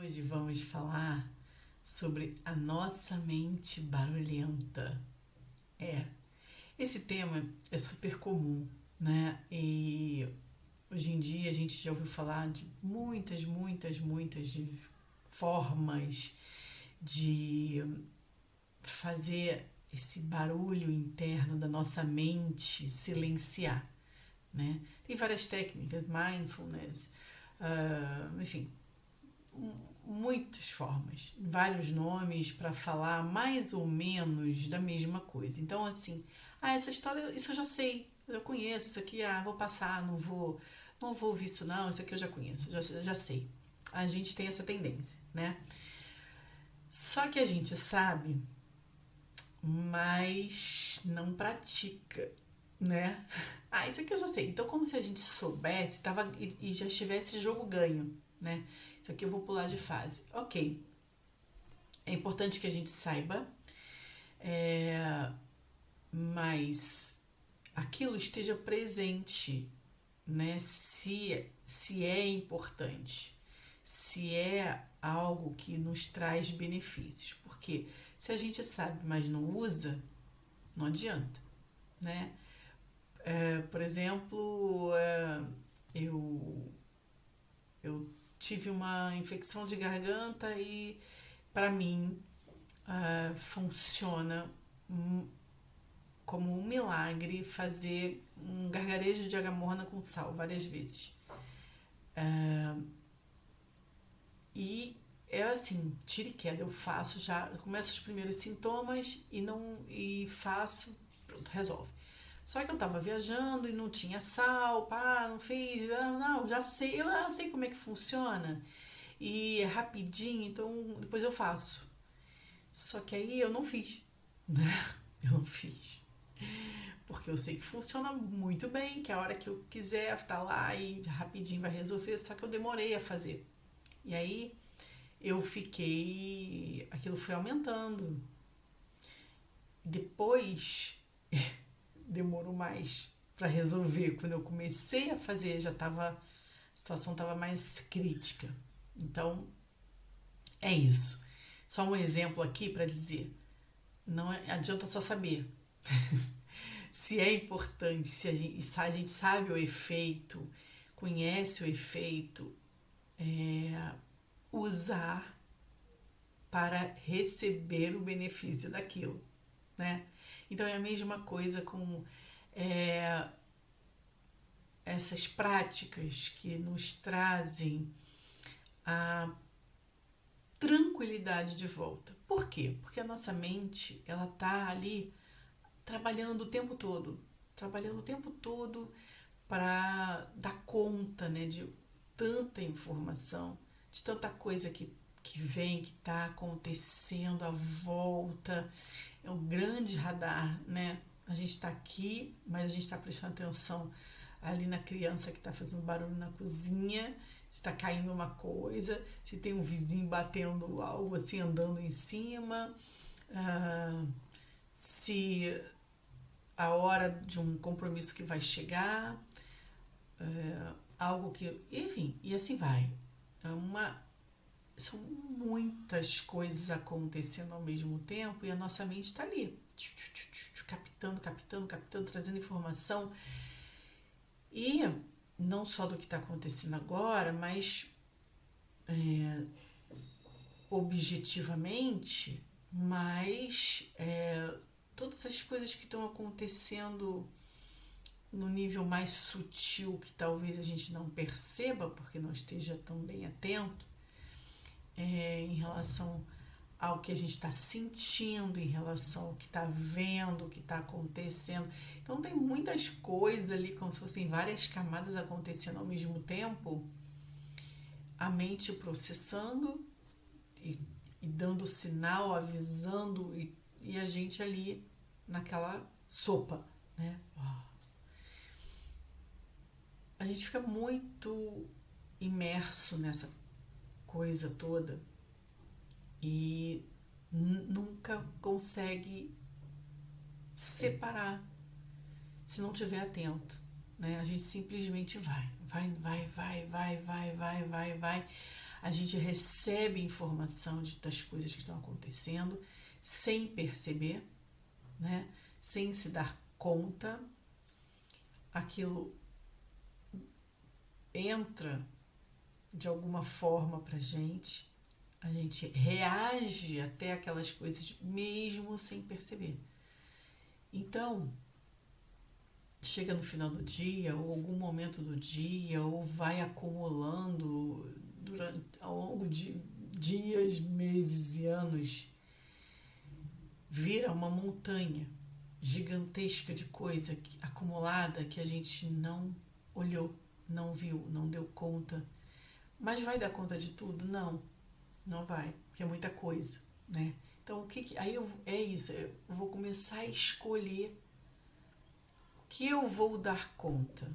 Hoje vamos falar sobre a nossa mente barulhenta. É, esse tema é super comum, né? E hoje em dia a gente já ouviu falar de muitas, muitas, muitas de formas de fazer esse barulho interno da nossa mente silenciar, né? Tem várias técnicas, mindfulness, uh, enfim, muitas formas, vários nomes para falar mais ou menos da mesma coisa. Então, assim, ah, essa história, isso eu já sei, eu conheço, isso aqui, ah, vou passar, não vou, não vou ouvir isso não, isso aqui eu já conheço, já, já sei. A gente tem essa tendência, né? Só que a gente sabe, mas não pratica, né? Ah, isso aqui eu já sei. Então, como se a gente soubesse tava, e, e já estivesse jogo ganho, né? Isso aqui eu vou pular de fase. Ok. É importante que a gente saiba, é, mas aquilo esteja presente, né? Se, se é importante, se é algo que nos traz benefícios. Porque se a gente sabe, mas não usa, não adianta, né? É, por exemplo, é, eu, eu tive uma infecção de garganta e para mim uh, funciona como um milagre fazer um gargarejo de agamorna com sal várias vezes. Uh, e é assim, tira e queda, eu faço já, começo os primeiros sintomas e não e faço, pronto, resolve. Só que eu tava viajando e não tinha sal, pá, não fiz, ah, não, já sei, eu já sei como é que funciona. E é rapidinho, então depois eu faço. Só que aí eu não fiz, né? Eu não fiz. Porque eu sei que funciona muito bem, que a hora que eu quiser tá lá e rapidinho vai resolver, só que eu demorei a fazer. E aí eu fiquei. aquilo foi aumentando. Depois demorou mais para resolver. Quando eu comecei a fazer, já estava a situação estava mais crítica. Então, é isso. Só um exemplo aqui para dizer, não é, adianta só saber. se é importante, se a, gente, se a gente sabe o efeito, conhece o efeito, é, usar para receber o benefício daquilo, né? Então é a mesma coisa com é, essas práticas que nos trazem a tranquilidade de volta. Por quê? Porque a nossa mente ela tá ali trabalhando o tempo todo, trabalhando o tempo todo para dar conta, né, de tanta informação, de tanta coisa que que vem, que está acontecendo à volta. É um grande radar, né? A gente está aqui, mas a gente está prestando atenção ali na criança que está fazendo barulho na cozinha, se está caindo uma coisa, se tem um vizinho batendo algo assim, andando em cima, ah, se a hora de um compromisso que vai chegar, ah, algo que. Enfim, e assim vai. É uma são muitas coisas acontecendo ao mesmo tempo e a nossa mente está ali, captando, captando, captando, trazendo informação. E não só do que está acontecendo agora, mas é, objetivamente, mas é, todas as coisas que estão acontecendo no nível mais sutil que talvez a gente não perceba porque não esteja tão bem atento é, em relação ao que a gente está sentindo, em relação ao que está vendo, o que está acontecendo. Então tem muitas coisas ali, como se fossem várias camadas acontecendo ao mesmo tempo. A mente processando e, e dando sinal, avisando, e, e a gente ali naquela sopa, né? A gente fica muito imerso nessa coisa toda e nunca consegue separar se não tiver atento, né? A gente simplesmente vai, vai, vai, vai, vai, vai, vai, vai, vai, a gente recebe informação de, das coisas que estão acontecendo sem perceber, né? sem se dar conta. Aquilo entra de alguma forma para gente, a gente reage até aquelas coisas mesmo sem perceber. Então, chega no final do dia, ou algum momento do dia, ou vai acumulando durante, ao longo de dias, meses e anos, vira uma montanha gigantesca de coisa acumulada que a gente não olhou, não viu, não deu conta. Mas vai dar conta de tudo? Não, não vai, porque é muita coisa, né? Então, o que, que aí eu, é isso, eu vou começar a escolher que eu vou dar conta.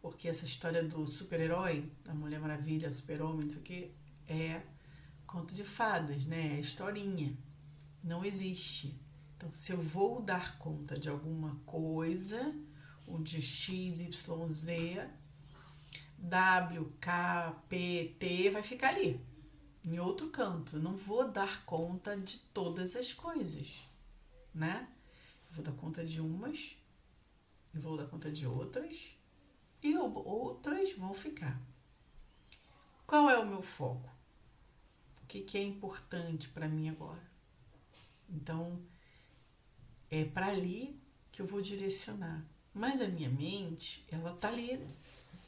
Porque essa história do super-herói, da Mulher Maravilha, super-homem, não sei o que, é conto de fadas, né? É historinha. Não existe. Então, se eu vou dar conta de alguma coisa, o de X, Y, Z, W, K, P, T vai ficar ali, em outro canto. Eu não vou dar conta de todas as coisas, né? Eu vou dar conta de umas vou dar conta de outras e outras vão ficar. Qual é o meu foco? O que, que é importante para mim agora? Então, é para ali que eu vou direcionar. Mas a minha mente, ela tá ali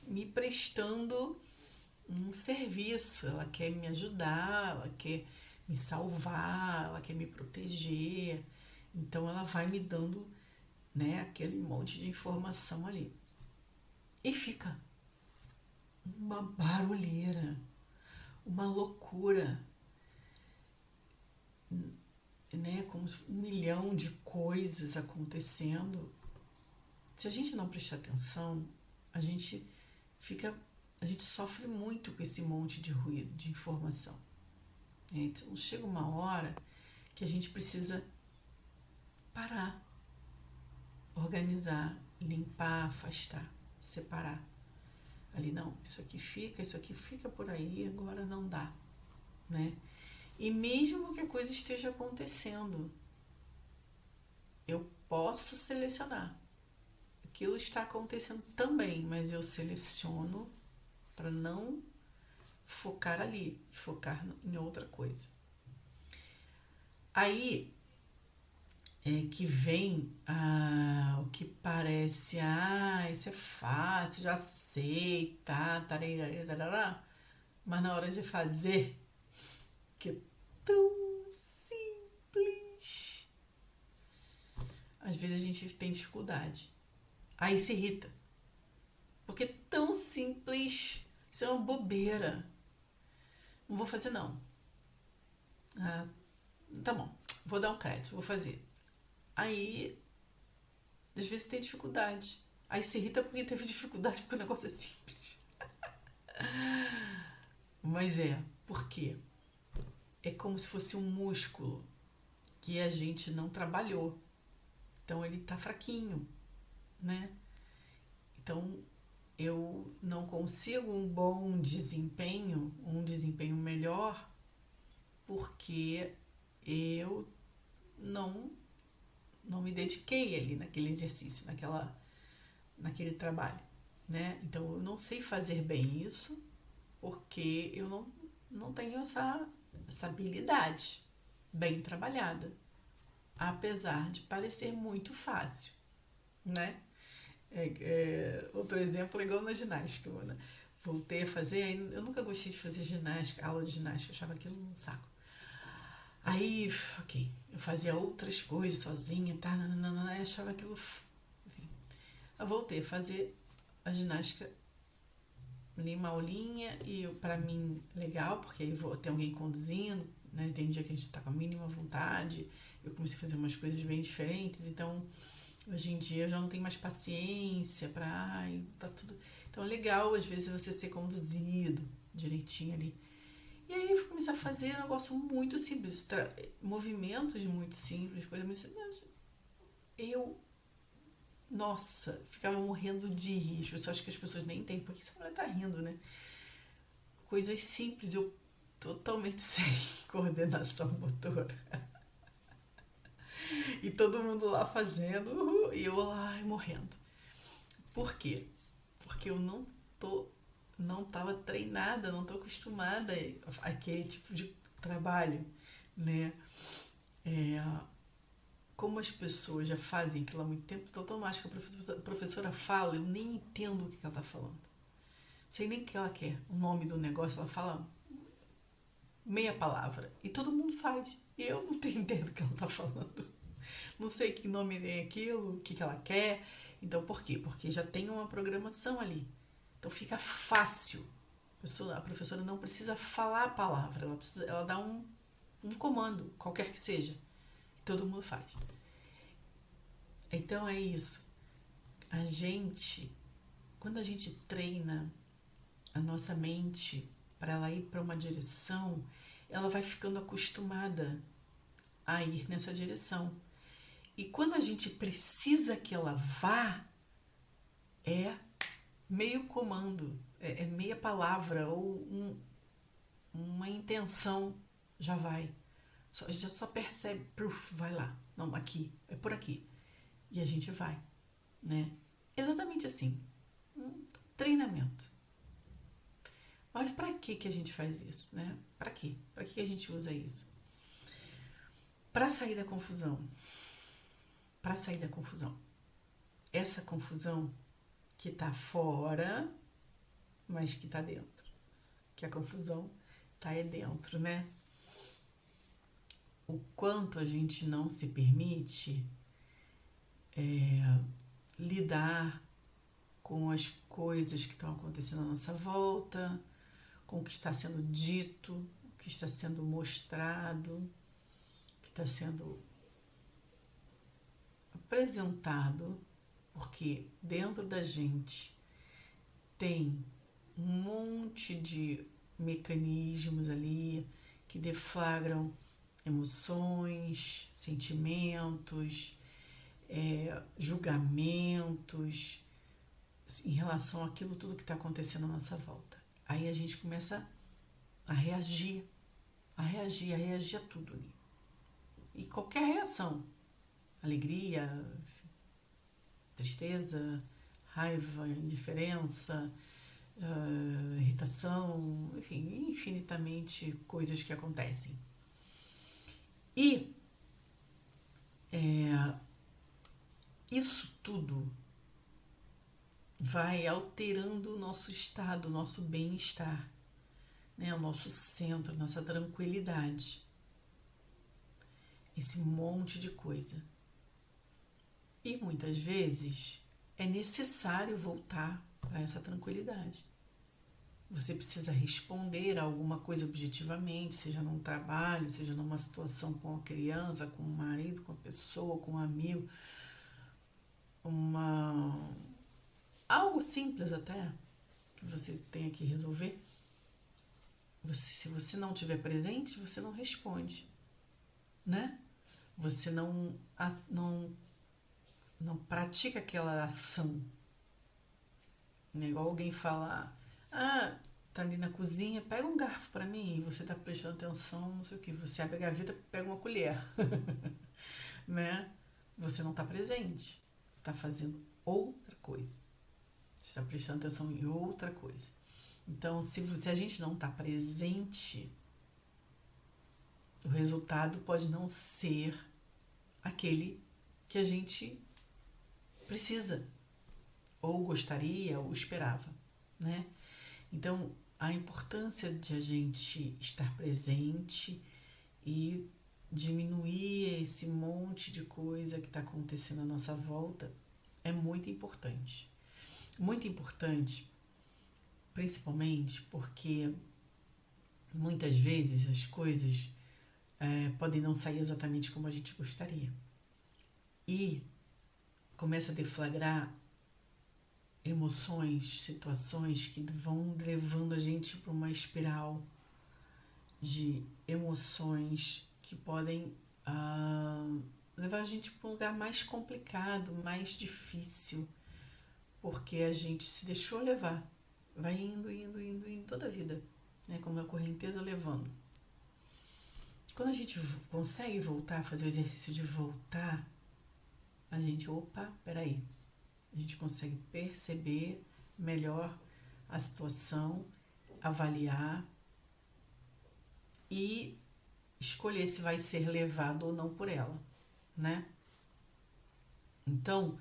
me prestando um serviço, ela quer me ajudar, ela quer me salvar, ela quer me proteger. Então ela vai me dando né, aquele monte de informação ali. E fica uma barulheira, uma loucura, né, como um milhão de coisas acontecendo. Se a gente não prestar atenção, a gente fica, a gente sofre muito com esse monte de ruído, de informação. Então chega uma hora que a gente precisa parar organizar, limpar, afastar, separar. Ali não, isso aqui fica, isso aqui fica por aí, agora não dá, né? E mesmo que a coisa esteja acontecendo, eu posso selecionar. Aquilo está acontecendo também, mas eu seleciono para não focar ali, focar em outra coisa. Aí é, que vem ah, o que parece, ah, isso é fácil, já sei, tá, tarará, mas na hora de fazer, que é tão simples, às vezes a gente tem dificuldade, aí se irrita, porque é tão simples, isso é uma bobeira, não vou fazer não, ah, tá bom, vou dar um crédito, vou fazer Aí, às vezes tem dificuldade. Aí se irrita porque teve dificuldade porque o negócio é simples. Mas é, por quê? É como se fosse um músculo que a gente não trabalhou. Então ele tá fraquinho, né? Então eu não consigo um bom desempenho, um desempenho melhor, porque eu não não me dediquei ali naquele exercício, naquela, naquele trabalho, né? Então eu não sei fazer bem isso porque eu não, não tenho essa, essa habilidade bem trabalhada, apesar de parecer muito fácil, né? É, é, outro exemplo é igual na ginástica, né? voltei a fazer, eu nunca gostei de fazer ginástica, aula de ginástica, achava aquilo um saco. Aí, ok, eu fazia outras coisas sozinha, tá, nananana, achava aquilo. Enfim, eu voltei a fazer a ginástica ali uma aulinha e para mim legal, porque aí vou ter alguém conduzindo, né? Tem dia que a gente tá com a mínima vontade, eu comecei a fazer umas coisas bem diferentes, então hoje em dia eu já não tenho mais paciência para, ai, tá tudo. Então é legal às vezes você ser conduzido direitinho ali. E aí eu comecei a fazer um negócio muito simples, movimentos muito simples, coisas muito simples. Eu, nossa, ficava morrendo de rir. Eu só acho que as pessoas nem entendem porque essa mulher tá rindo, né? coisas simples, eu totalmente sem coordenação motora. E todo mundo lá fazendo, uhul, e eu lá morrendo. Por quê? Porque eu não tô não estava treinada, não estou acostumada àquele tipo de trabalho, né? É, como as pessoas já fazem aquilo há muito tempo, então automático a professora, a professora fala, eu nem entendo o que ela está falando. Sei nem o que ela quer, o nome do negócio, ela fala meia palavra. E todo mundo faz. E eu não tenho ideia do que ela está falando. Não sei que nome tem aquilo, o que, que ela quer. Então, por quê? Porque já tem uma programação ali. Então fica fácil. A, pessoa, a professora não precisa falar a palavra, ela, precisa, ela dá um, um comando, qualquer que seja. Todo mundo faz. Então é isso. A gente, quando a gente treina a nossa mente para ela ir para uma direção, ela vai ficando acostumada a ir nessa direção. E quando a gente precisa que ela vá, é meio comando, é, é meia palavra ou um, uma intenção, já vai. Só, já só percebe, proof, vai lá. Não, aqui, é por aqui. E a gente vai, né? Exatamente assim. Um treinamento. Mas para que que a gente faz isso, né? Para quê? Para que a gente usa isso? Para sair da confusão. Para sair da confusão. Essa confusão que está fora, mas que está dentro. Que a confusão está aí dentro, né? O quanto a gente não se permite é, lidar com as coisas que estão acontecendo à nossa volta, com o que está sendo dito, o que está sendo mostrado, o que está sendo apresentado porque dentro da gente tem um monte de mecanismos ali que deflagram emoções, sentimentos, é, julgamentos em relação àquilo tudo que está acontecendo à nossa volta. Aí a gente começa a reagir, a reagir, a reagir a tudo ali. E qualquer reação, alegria, tristeza, raiva, indiferença, uh, irritação, enfim, infinitamente coisas que acontecem. E é, isso tudo vai alterando o nosso estado, o nosso bem-estar, né? o nosso centro, nossa tranquilidade. Esse monte de coisa. E muitas vezes é necessário voltar para essa tranquilidade. Você precisa responder a alguma coisa objetivamente, seja num trabalho, seja numa situação com a criança, com o marido, com a pessoa, com um amigo. Uma algo simples até que você tenha que resolver. Você, se você não tiver presente, você não responde, né? Você não não não pratica aquela ação. Né? Igual alguém fala, ah, tá ali na cozinha, pega um garfo para mim, você tá prestando atenção, não sei o que, você abre a gaveta, pega uma colher. né? Você não tá presente. Você tá fazendo outra coisa. Está prestando atenção em outra coisa. Então, se, se a gente não está presente, o resultado pode não ser aquele que a gente precisa, ou gostaria, ou esperava, né? Então, a importância de a gente estar presente e diminuir esse monte de coisa que está acontecendo à nossa volta é muito importante. Muito importante, principalmente porque muitas vezes as coisas é, podem não sair exatamente como a gente gostaria. E começa a deflagrar emoções, situações que vão levando a gente para uma espiral de emoções que podem ah, levar a gente para um lugar mais complicado, mais difícil, porque a gente se deixou levar, vai indo, indo, indo, indo toda a vida, né? como a correnteza levando. Quando a gente consegue voltar, fazer o exercício de voltar, a gente, opa, peraí, a gente consegue perceber melhor a situação, avaliar e escolher se vai ser levado ou não por ela, né? Então,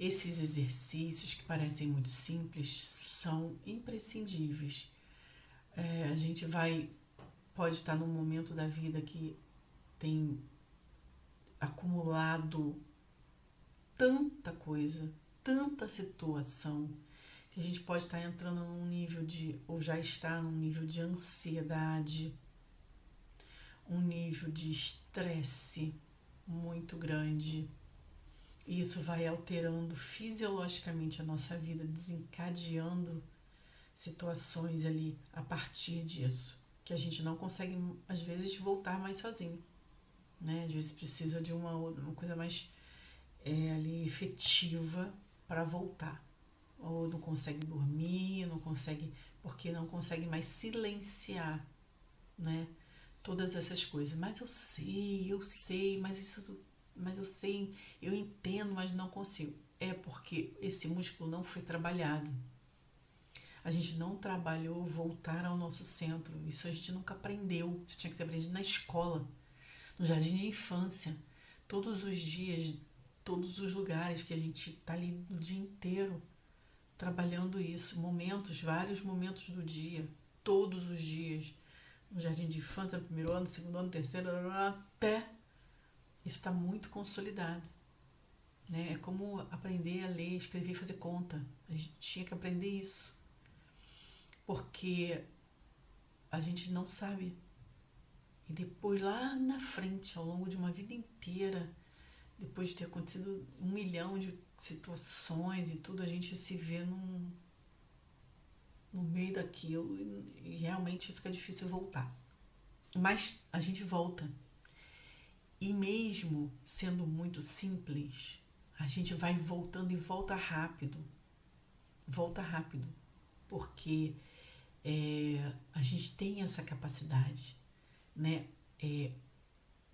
esses exercícios que parecem muito simples são imprescindíveis. É, a gente vai, pode estar num momento da vida que tem acumulado tanta coisa, tanta situação, que a gente pode estar entrando num nível de, ou já está num nível de ansiedade, um nível de estresse muito grande e isso vai alterando fisiologicamente a nossa vida, desencadeando situações ali a partir disso, que a gente não consegue, às vezes, voltar mais sozinho. Né? Às vezes precisa de uma, uma coisa mais é, ali efetiva para voltar. Ou não consegue dormir, não consegue, porque não consegue mais silenciar, né? Todas essas coisas. Mas eu sei, eu sei, mas isso mas eu sei, eu entendo, mas não consigo. É porque esse músculo não foi trabalhado. A gente não trabalhou voltar ao nosso centro. Isso a gente nunca aprendeu. Isso tinha que ser aprendido na escola, no jardim de infância. Todos os dias, todos os lugares que a gente está ali o dia inteiro trabalhando isso. Momentos, vários momentos do dia, todos os dias. No jardim de infância, primeiro ano, segundo ano, terceiro, até está muito consolidado. Né? É como aprender a ler, escrever fazer conta. A gente tinha que aprender isso. Porque a gente não sabe. E depois, lá na frente, ao longo de uma vida inteira, depois de ter acontecido um milhão de situações e tudo, a gente se vê num, no meio daquilo e, e realmente fica difícil voltar. Mas a gente volta. E mesmo sendo muito simples, a gente vai voltando e volta rápido. Volta rápido. Porque é, a gente tem essa capacidade, né? É,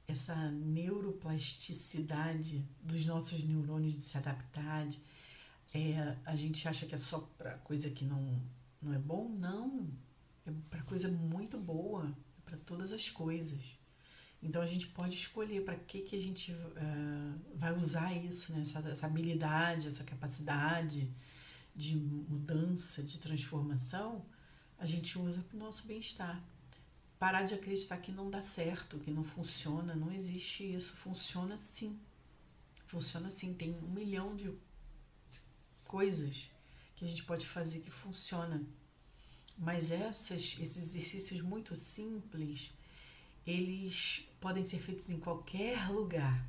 essa neuroplasticidade dos nossos neurônios de se adaptar. É, a gente acha que é só para coisa que não, não é bom? Não. É para coisa muito boa. É para todas as coisas. Então a gente pode escolher para que, que a gente uh, vai usar isso, né? essa, essa habilidade, essa capacidade de mudança, de transformação, a gente usa para o nosso bem-estar. Parar de acreditar que não dá certo, que não funciona, não existe isso. Funciona sim. Funciona sim. Tem um milhão de coisas que a gente pode fazer que funciona. Mas essas, esses exercícios muito simples, eles podem ser feitos em qualquer lugar,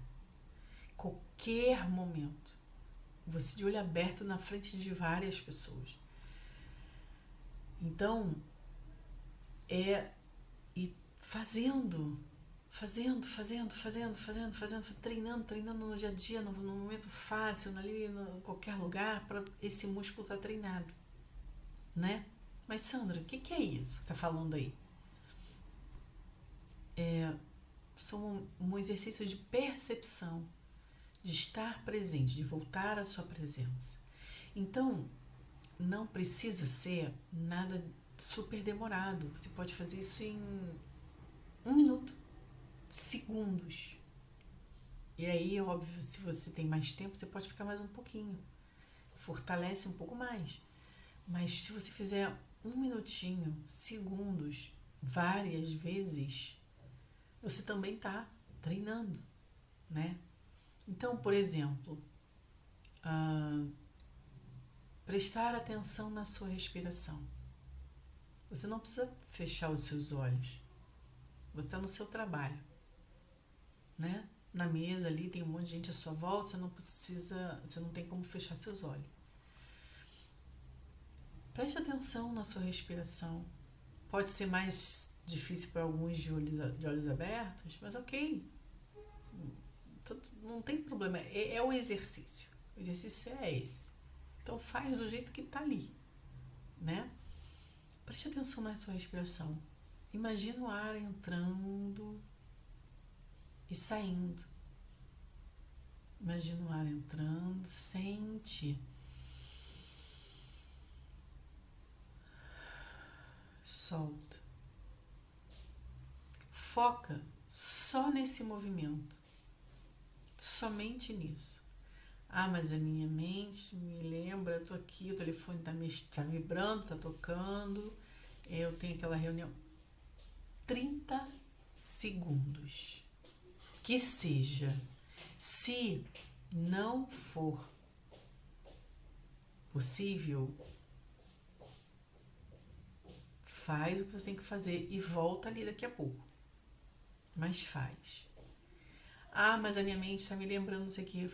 qualquer momento. Você de olho aberto na frente de várias pessoas. Então, é e fazendo, fazendo, fazendo, fazendo, fazendo, fazendo, treinando, treinando no dia a dia, no, no momento fácil, ali, em qualquer lugar, para esse músculo estar tá treinado, né? Mas Sandra, o que, que é isso que você está falando aí? É, são um exercício de percepção, de estar presente, de voltar à sua presença. Então, não precisa ser nada super demorado. Você pode fazer isso em um minuto, segundos. E aí, óbvio, se você tem mais tempo, você pode ficar mais um pouquinho. Fortalece um pouco mais. Mas se você fizer um minutinho, segundos, várias vezes, você também está treinando, né? Então, por exemplo, uh, prestar atenção na sua respiração. Você não precisa fechar os seus olhos. Você está no seu trabalho, né? Na mesa ali tem um monte de gente à sua volta, você não precisa, você não tem como fechar seus olhos. Preste atenção na sua respiração. Pode ser mais difícil para alguns de olhos, de olhos abertos, mas ok. Não tem problema. É, é o exercício. O exercício é esse. Então faz do jeito que está ali, né? Preste atenção na sua respiração. Imagina o ar entrando e saindo. Imagina o ar entrando, sente. Solta. Foca só nesse movimento. Somente nisso. Ah, mas a minha mente me lembra, eu tô aqui, o telefone tá, me, tá vibrando, tá tocando, eu tenho aquela reunião. 30 segundos. Que seja. Se não for possível, faz o que você tem que fazer e volta ali daqui a pouco. Mas faz. Ah, mas a minha mente está me lembrando isso aqui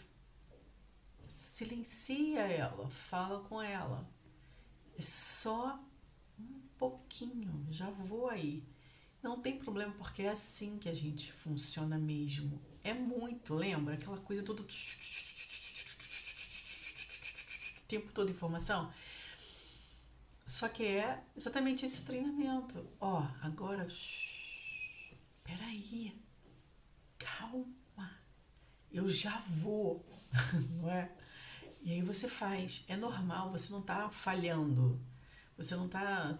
silencia ela, fala com ela. É só um pouquinho, já vou aí. Não tem problema, porque é assim que a gente funciona mesmo. É muito, lembra? Aquela coisa toda. O tempo todo informação. Só que é exatamente esse treinamento. Ó, agora. Peraí. Calma. Eu já vou. não é? E aí você faz, é normal, você não está falhando, você não está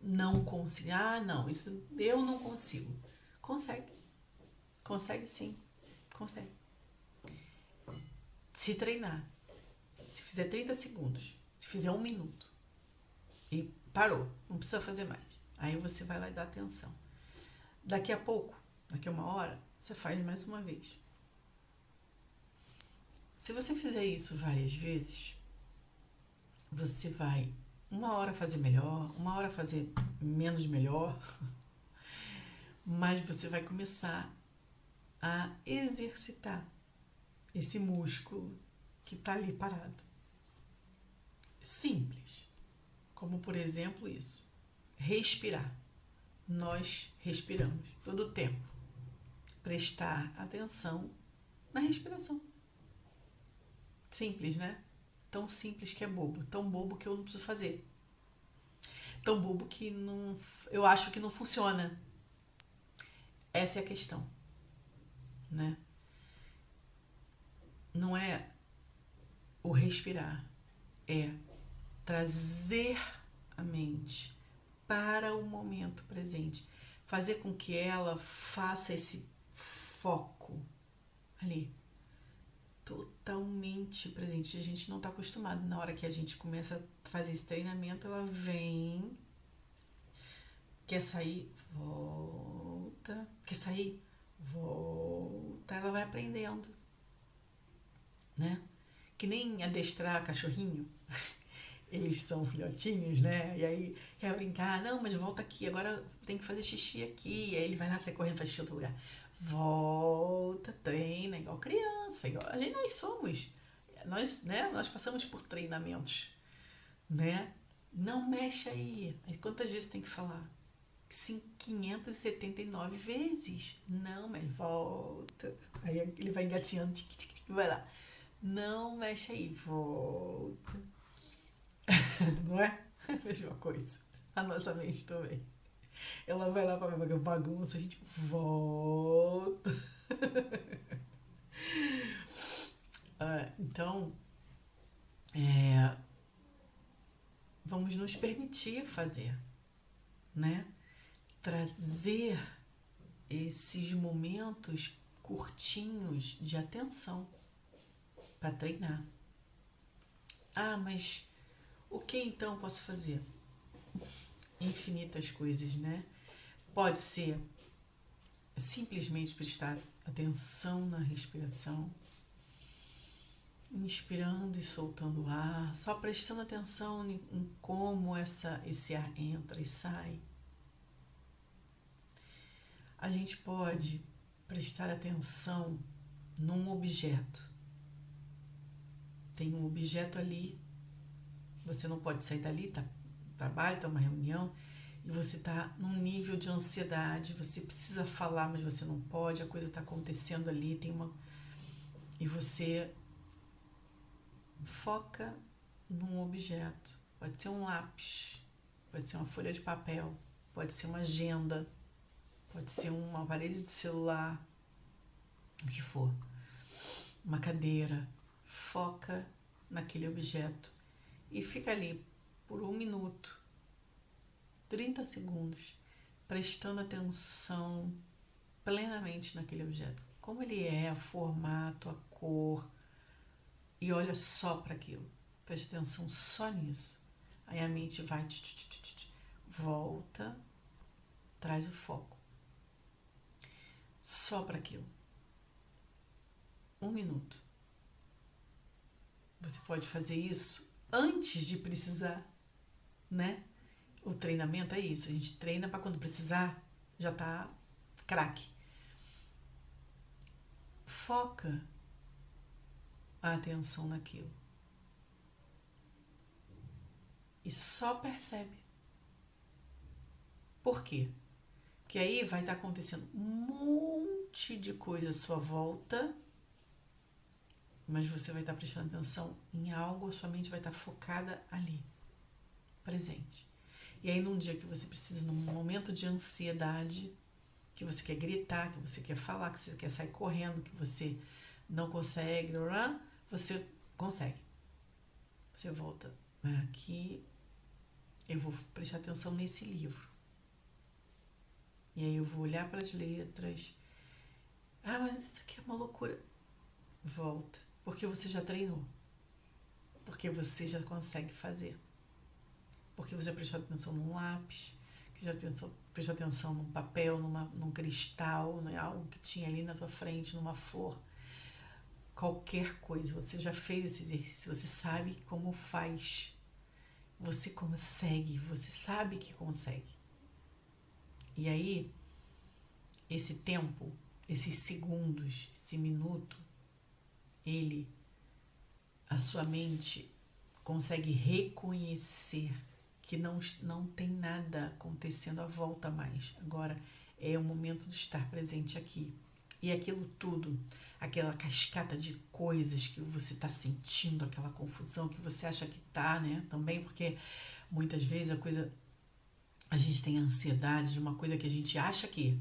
não conseguindo, ah, não, isso eu não consigo. Consegue, consegue sim, consegue. Se treinar, se fizer 30 segundos, se fizer um minuto e parou, não precisa fazer mais. Aí você vai lá e dá atenção. Daqui a pouco, daqui a uma hora, você faz mais uma vez. Se você fizer isso várias vezes, você vai uma hora fazer melhor, uma hora fazer menos melhor, mas você vai começar a exercitar esse músculo que está ali parado. Simples, como por exemplo isso: respirar. Nós respiramos todo o tempo. Prestar atenção na respiração. Simples, né? Tão simples que é bobo. Tão bobo que eu não preciso fazer. Tão bobo que não, eu acho que não funciona. Essa é a questão, né? Não é o respirar, é trazer a mente para o momento presente, fazer com que ela faça esse foco ali totalmente presente. A gente não está acostumado. Na hora que a gente começa a fazer esse treinamento, ela vem, quer sair, volta, quer sair, volta. Ela vai aprendendo, né? Que nem adestrar cachorrinho. Eles são filhotinhos, né? E aí quer brincar, não, mas volta aqui, agora tem que fazer xixi aqui. E aí ele vai lá, você correndo, faz xixi em outro lugar volta, treina, igual criança, igual a gente nós somos. Nós, né, nós passamos por treinamentos, né? Não mexe aí. aí quantas vezes tem que falar? Sim, 579 vezes. Não, mas volta. Aí ele vai engatinhando, tic, tic, tic, vai lá. Não mexe aí, volta. Não é? A mesma coisa. A nossa mente também. Ela vai lá para ver bagunça, a gente volta. ah, então, é, vamos nos permitir fazer, né? Trazer esses momentos curtinhos de atenção para treinar. Ah, mas o que então posso fazer? infinitas coisas, né? Pode ser simplesmente prestar atenção na respiração, inspirando e soltando o ar, só prestando atenção em como essa, esse ar entra e sai. A gente pode prestar atenção num objeto. Tem um objeto ali, você não pode sair dali, tá trabalho, está uma reunião, e você está num nível de ansiedade, você precisa falar, mas você não pode, a coisa está acontecendo ali, tem uma. E você foca num objeto. Pode ser um lápis, pode ser uma folha de papel, pode ser uma agenda, pode ser um aparelho de celular, o que for, uma cadeira. Foca naquele objeto e fica ali por um minuto, 30 segundos, prestando atenção plenamente naquele objeto. Como ele é, o formato, a cor. E olha só para aquilo. Preste atenção só nisso. Aí a mente vai, volta, traz o foco. Só para aquilo. Um minuto. Você pode fazer isso antes de precisar, né? O treinamento é isso. A gente treina para quando precisar já tá craque. Foca a atenção naquilo. E só percebe. Por quê? Porque aí vai estar tá acontecendo um monte de coisa à sua volta mas você vai estar prestando atenção em algo, a sua mente vai estar focada ali, presente. E aí, num dia que você precisa, num momento de ansiedade, que você quer gritar, que você quer falar, que você quer sair correndo, que você não consegue, você consegue. Você volta aqui, eu vou prestar atenção nesse livro. E aí eu vou olhar para as letras. Ah, mas isso aqui é uma loucura. Volta porque você já treinou. Porque você já consegue fazer. Porque você prestou atenção num lápis, que já prestou, prestou atenção num papel, numa, num cristal, né? algo que tinha ali na tua frente, numa flor. Qualquer coisa, você já fez esse exercício, você sabe como faz. Você consegue, você sabe que consegue. E aí, esse tempo, esses segundos, esse minuto, ele, a sua mente consegue reconhecer que não, não tem nada acontecendo à volta mais. Agora é o momento de estar presente aqui. E aquilo tudo, aquela cascata de coisas que você está sentindo, aquela confusão que você acha que tá, né? Também porque muitas vezes a coisa. A gente tem ansiedade de uma coisa que a gente acha que.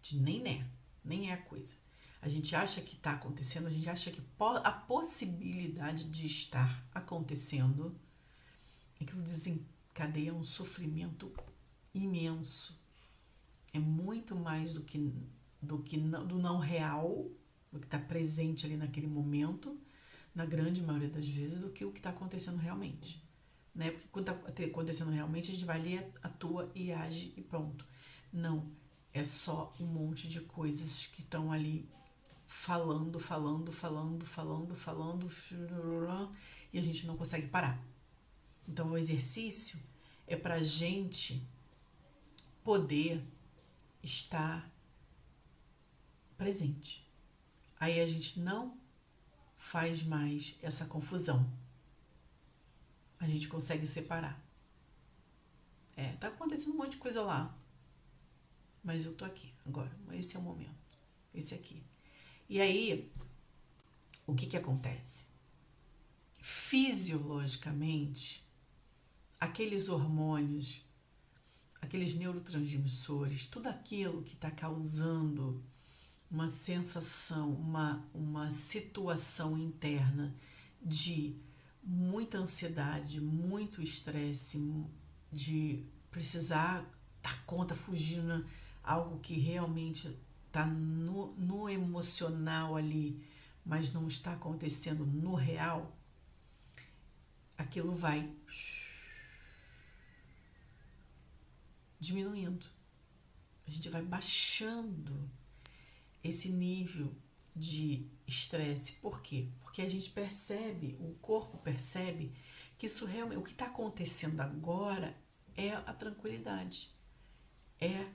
De nem é, nem é a coisa a gente acha que está acontecendo, a gente acha que a possibilidade de estar acontecendo, aquilo desencadeia um sofrimento imenso. É muito mais do que do que não, do não real, do que está presente ali naquele momento, na grande maioria das vezes, do que o que está acontecendo realmente. Né? Porque quando está acontecendo realmente, a gente vai ali, atua e age e pronto. Não, é só um monte de coisas que estão ali falando, falando, falando, falando, falando, e a gente não consegue parar. Então, o exercício é para a gente poder estar presente. Aí a gente não faz mais essa confusão. A gente consegue separar. É, tá acontecendo um monte de coisa lá. Mas eu tô aqui agora. Esse é o momento. Esse aqui. E aí, o que, que acontece? Fisiologicamente, aqueles hormônios, aqueles neurotransmissores, tudo aquilo que está causando uma sensação, uma, uma situação interna de muita ansiedade, muito estresse, de precisar dar conta, fugindo algo que realmente está no, no emocional ali, mas não está acontecendo no real, aquilo vai diminuindo. A gente vai baixando esse nível de estresse. Por quê? Porque a gente percebe, o corpo percebe que isso realmente, o que está acontecendo agora é a tranquilidade, é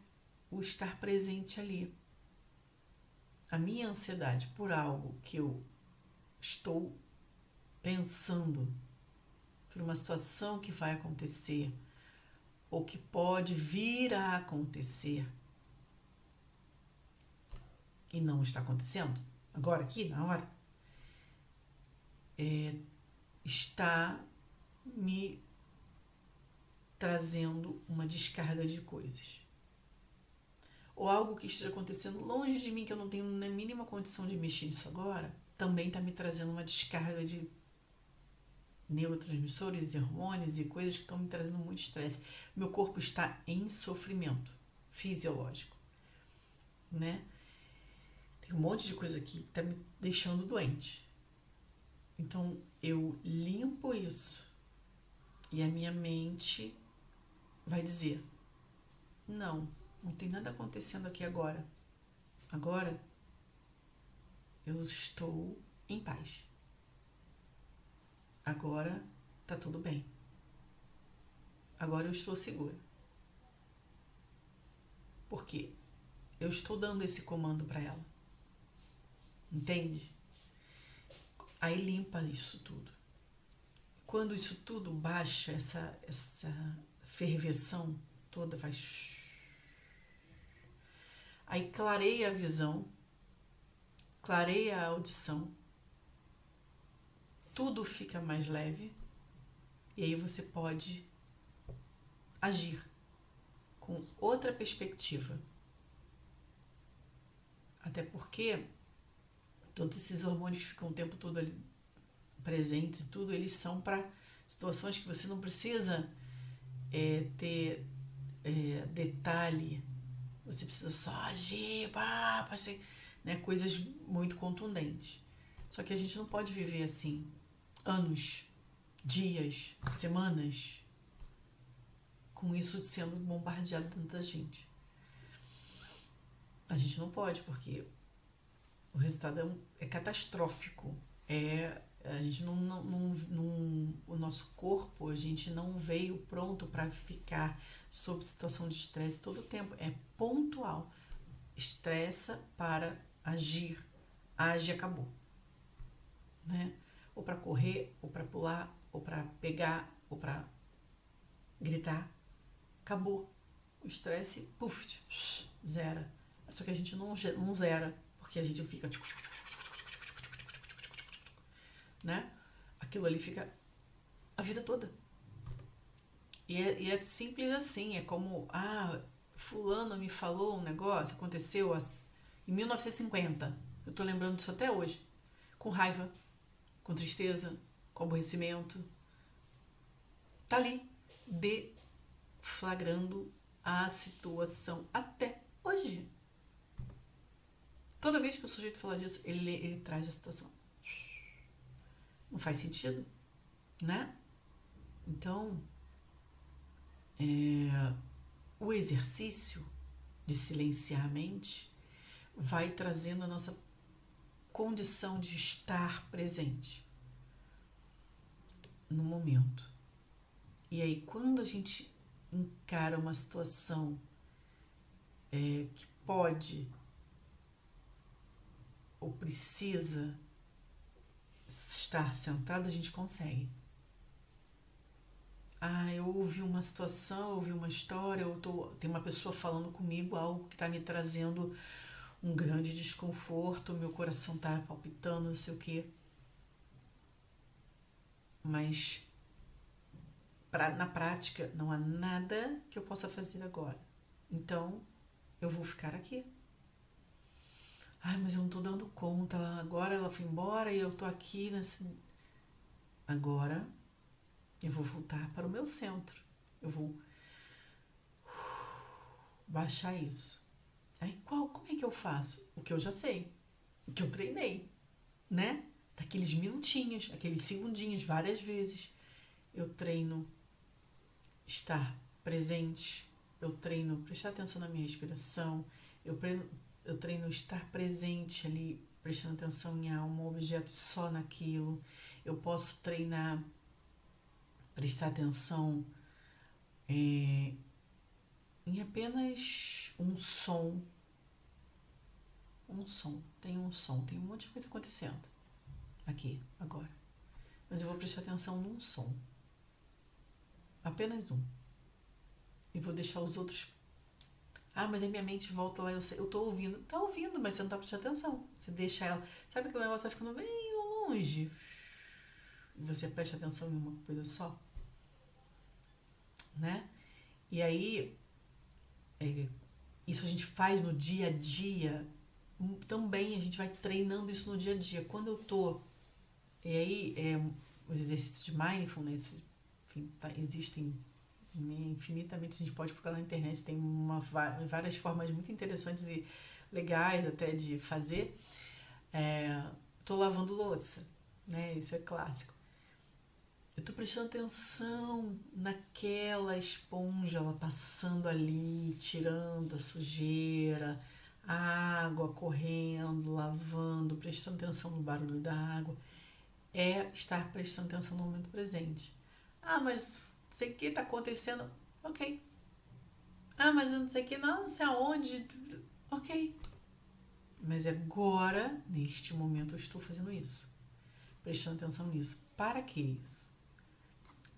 o estar presente ali a minha ansiedade por algo que eu estou pensando, por uma situação que vai acontecer ou que pode vir a acontecer e não está acontecendo, agora, aqui, na hora, é, está me trazendo uma descarga de coisas. Ou algo que esteja acontecendo longe de mim, que eu não tenho na mínima condição de mexer nisso agora, também está me trazendo uma descarga de neurotransmissores e hormônios e coisas que estão me trazendo muito estresse. Meu corpo está em sofrimento fisiológico, né? Tem um monte de coisa aqui que está me deixando doente. Então eu limpo isso e a minha mente vai dizer: não, não tem nada acontecendo aqui agora. Agora eu estou em paz. Agora tá tudo bem. Agora eu estou segura. Porque eu estou dando esse comando para ela. Entende? Aí limpa isso tudo. Quando isso tudo baixa, essa, essa ferveção toda vai. Aí clareia a visão, clareia a audição, tudo fica mais leve e aí você pode agir com outra perspectiva. Até porque todos esses hormônios que ficam o tempo todo ali presentes e tudo, eles são para situações que você não precisa é, ter é, detalhe, você precisa só agir, pá, ser, né, coisas muito contundentes. Só que a gente não pode viver assim anos, dias, semanas, com isso sendo bombardeado dentro da gente. A gente não pode, porque o resultado é, um, é catastrófico. É, a gente não, não, não, não, o nosso corpo, a gente não veio pronto para ficar sob situação de estresse todo o tempo. É pontual. Estressa para agir. Age e acabou. Né? ou para correr, ou para pular, ou para pegar, ou para gritar. Acabou. O estresse, puf, zera. Só que a gente não, não zera, porque a gente fica. Né? Aquilo ali fica a vida toda. E é, e é simples assim, é como, ah, fulano me falou um negócio, aconteceu em 1950. Eu tô lembrando disso até hoje. Com raiva, com tristeza, com aborrecimento. Tá ali, deflagrando a situação até hoje. Toda vez que o sujeito fala disso, ele, ele traz a situação. Não faz sentido, né? Então, é, o exercício de silenciar a mente vai trazendo a nossa condição de estar presente no momento. E aí, quando a gente encara uma situação é, que pode ou precisa estar centrado, a gente consegue. Ah, eu ouvi uma situação, ouvi uma história, eu tô, tem uma pessoa falando comigo algo que está me trazendo um grande desconforto, meu coração tá palpitando, não sei o quê. Mas pra, na prática não há nada que eu possa fazer agora. Então eu vou ficar aqui. Ai, mas eu não tô dando conta. Agora ela foi embora e eu tô aqui nesse. Agora eu vou voltar para o meu centro. Eu vou baixar isso. Aí qual, como é que eu faço? O que eu já sei, o que eu treinei, né? Daqueles minutinhos, aqueles segundinhos, várias vezes. Eu treino estar presente, eu treino prestar atenção na minha respiração, eu treino, eu treino estar presente ali, prestando atenção em um objeto só naquilo. Eu posso treinar prestar atenção é, em apenas um som um som, tem um som, tem um monte de coisa acontecendo aqui, agora. Mas eu vou prestar atenção num som. Apenas um. E vou deixar os outros. Ah, mas a minha mente volta lá, eu, sei, eu tô ouvindo. Tá ouvindo, mas você não tá prestando atenção. Você deixa ela. Sabe aquele negócio tá ficando bem longe? Você presta atenção em uma coisa só? né? E aí, é, isso a gente faz no dia a dia, também a gente vai treinando isso no dia a dia. Quando eu tô, e aí, é, os exercícios de mindfulness, enfim, tá, existem infinitamente, a gente pode procurar na internet, tem uma, várias formas muito interessantes e legais até de fazer. É, tô lavando louça, né? Isso é clássico. Eu tô prestando atenção naquela esponja, ela passando ali, tirando a sujeira, a água correndo, lavando, prestando atenção no barulho da água. É estar prestando atenção no momento presente. Ah, mas sei o que está acontecendo. Ok. Ah, mas eu não sei o que, não, não sei aonde. Ok. Mas agora, neste momento, eu estou fazendo isso. Prestando atenção nisso. Para que isso?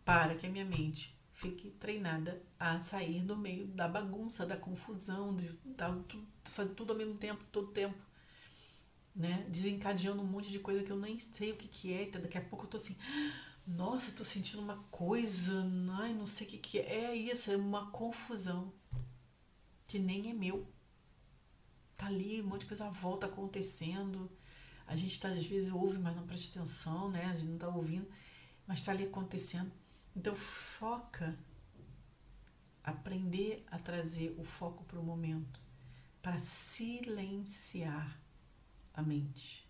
Para que a minha mente fique treinada a sair do meio da bagunça, da confusão, de, da, fazer tudo ao mesmo tempo, todo tempo. Né? Desencadeando um monte de coisa que eu nem sei o que, que é. Daqui a pouco eu tô assim nossa, tô sentindo uma coisa, ai, não sei o que, que é. É isso, é uma confusão que nem é meu. Tá ali, um monte de coisa volta acontecendo. A gente tá, às vezes ouve, mas não presta atenção, né? A gente não tá ouvindo, mas tá ali acontecendo. Então foca aprender a trazer o foco para o momento, para silenciar a mente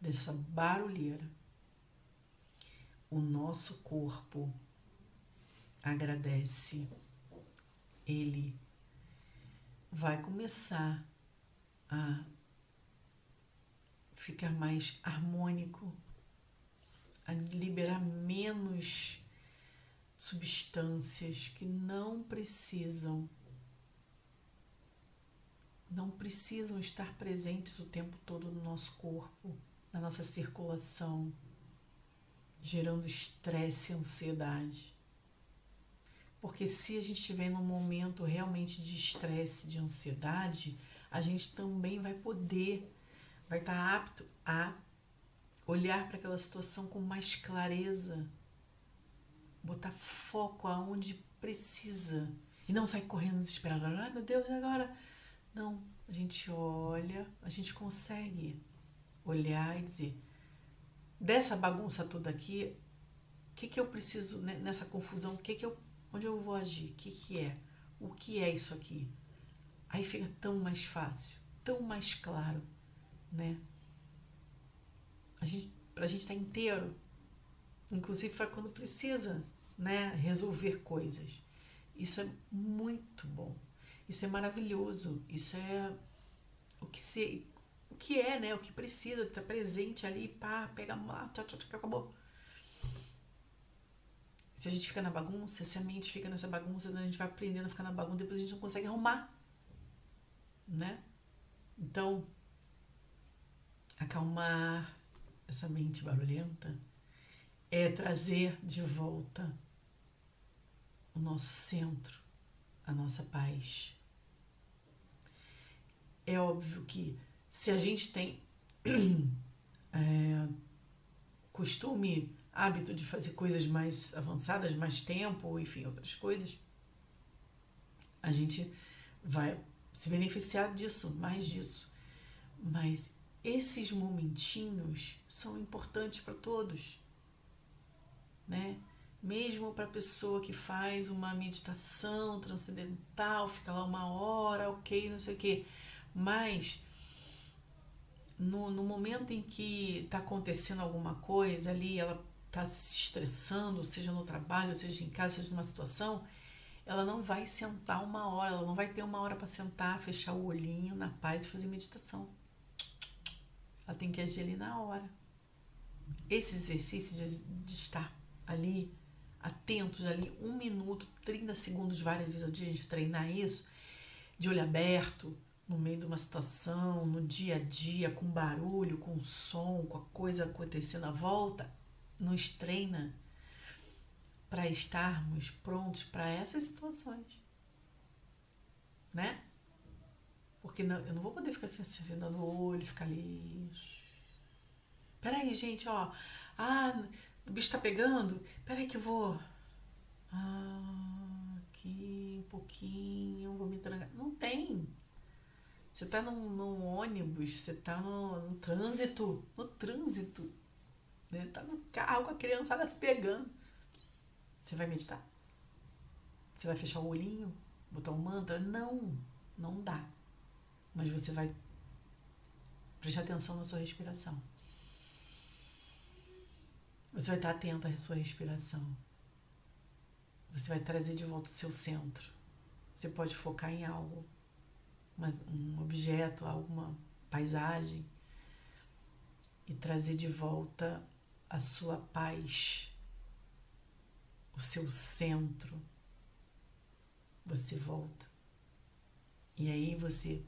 dessa barulheira o nosso corpo agradece, ele vai começar a ficar mais harmônico, a liberar menos substâncias que não precisam não precisam estar presentes o tempo todo no nosso corpo, na nossa circulação gerando estresse e ansiedade. Porque se a gente estiver num momento realmente de estresse, de ansiedade, a gente também vai poder, vai estar apto a olhar para aquela situação com mais clareza, botar foco aonde precisa e não sair correndo desesperado. Ai meu Deus, agora? Não, a gente olha, a gente consegue olhar e dizer: dessa bagunça toda aqui, o que, que eu preciso nessa confusão? Que que eu, onde eu vou agir? O que, que é? O que é isso aqui? Aí fica tão mais fácil, tão mais claro, né? A gente, pra gente estar tá inteiro, inclusive para quando precisa, né, resolver coisas. Isso é muito bom. Isso é maravilhoso. Isso é o que se que é, né? O que precisa estar presente ali, pá, pega tchau, tchau, tchau, acabou. Se a gente fica na bagunça, se a mente fica nessa bagunça, né, a gente vai aprendendo a ficar na bagunça, depois a gente não consegue arrumar, né? Então, acalmar essa mente barulhenta é trazer de volta o nosso centro, a nossa paz. É óbvio que se a gente tem é, costume, hábito de fazer coisas mais avançadas, mais tempo, enfim, outras coisas, a gente vai se beneficiar disso, mais disso. Mas esses momentinhos são importantes para todos, né? Mesmo para a pessoa que faz uma meditação transcendental, fica lá uma hora, ok, não sei o quê. Mas no, no momento em que está acontecendo alguma coisa ali, ela está se estressando, seja no trabalho, seja em casa, seja numa situação, ela não vai sentar uma hora, ela não vai ter uma hora para sentar, fechar o olhinho na paz e fazer meditação. Ela tem que agir ali na hora. Esse exercício de, de estar ali, atentos ali, um minuto, 30 segundos várias vezes ao dia, gente treinar isso, de olho aberto, no meio de uma situação, no dia a dia, com barulho, com som, com a coisa acontecendo à volta, nos treina para estarmos prontos para essas situações. Né? Porque não, eu não vou poder ficar assim, vendo no olho, ficar ali. Peraí, gente, ó. Ah, o bicho tá pegando. Peraí que eu vou. Ah, aqui um pouquinho, vou me trancar. Não tem. Você está num, num, ônibus, você está no, no, trânsito, no trânsito. Né? Tá no carro com a criançada se pegando. Você vai meditar? Você vai fechar o olhinho? Botar um mantra? Não, não dá. Mas você vai prestar atenção na sua respiração. Você vai estar atento à sua respiração. Você vai trazer de volta o seu centro. Você pode focar em algo um objeto, alguma paisagem e trazer de volta a sua paz, o seu centro. Você volta. E aí você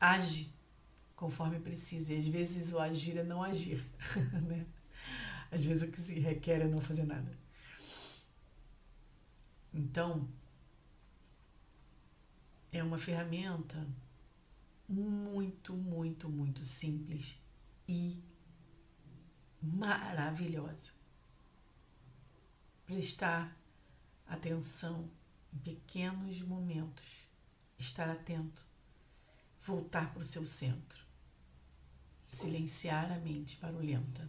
age conforme precisa. E às vezes o agir é não agir, né? Às vezes o que se requer é não fazer nada. Então, é uma ferramenta muito, muito, muito simples e maravilhosa. Prestar atenção em pequenos momentos, estar atento, voltar para o seu centro, silenciar a mente barulhenta,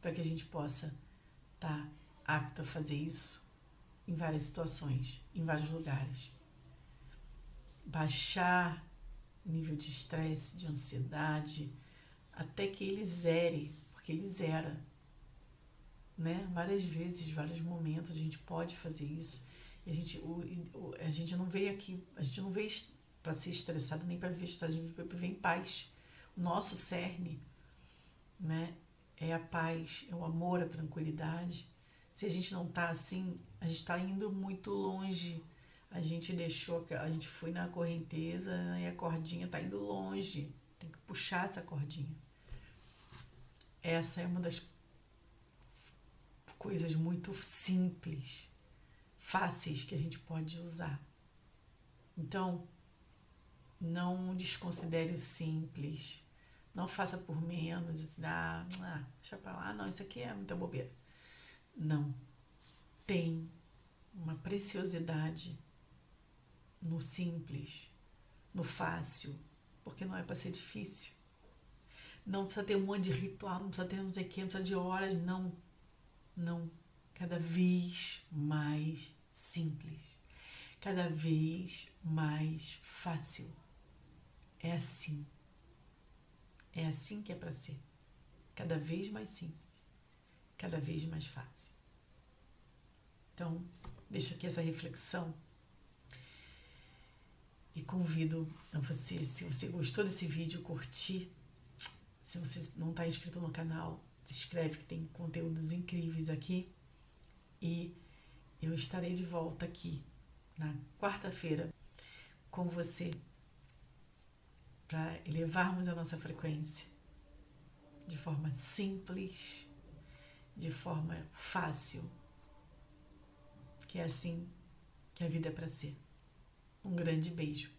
para que a gente possa estar apto a fazer isso em várias situações, em vários lugares baixar o nível de estresse, de ansiedade, até que ele zere, porque ele zera. Né? Várias vezes, vários momentos a gente pode fazer isso. E a gente, o, a gente não veio aqui, a gente não veio para ser estressado nem para viver estressado, a gente veio em paz. O nosso cerne né, é a paz, é o amor, a tranquilidade. Se a gente não está assim, a gente está indo muito longe a gente deixou, a gente foi na correnteza e a cordinha tá indo longe. Tem que puxar essa cordinha. Essa é uma das coisas muito simples, fáceis que a gente pode usar. Então, não desconsidere o simples. Não faça por menos, assim, ah, ah deixa pra lá, não, isso aqui é muita bobeira. Não. Tem uma preciosidade no simples, no fácil, porque não é para ser difícil. Não precisa ter um monte de ritual, não precisa ter não sei o que, não precisa de horas, não. Não. Cada vez mais simples. Cada vez mais fácil. É assim. É assim que é para ser. Cada vez mais simples. Cada vez mais fácil. Então, deixa aqui essa reflexão e convido a você, se você gostou desse vídeo, curtir. Se você não está inscrito no canal, se inscreve que tem conteúdos incríveis aqui. E eu estarei de volta aqui na quarta-feira com você para elevarmos a nossa frequência de forma simples, de forma fácil, que é assim que a vida é para ser. Um grande beijo.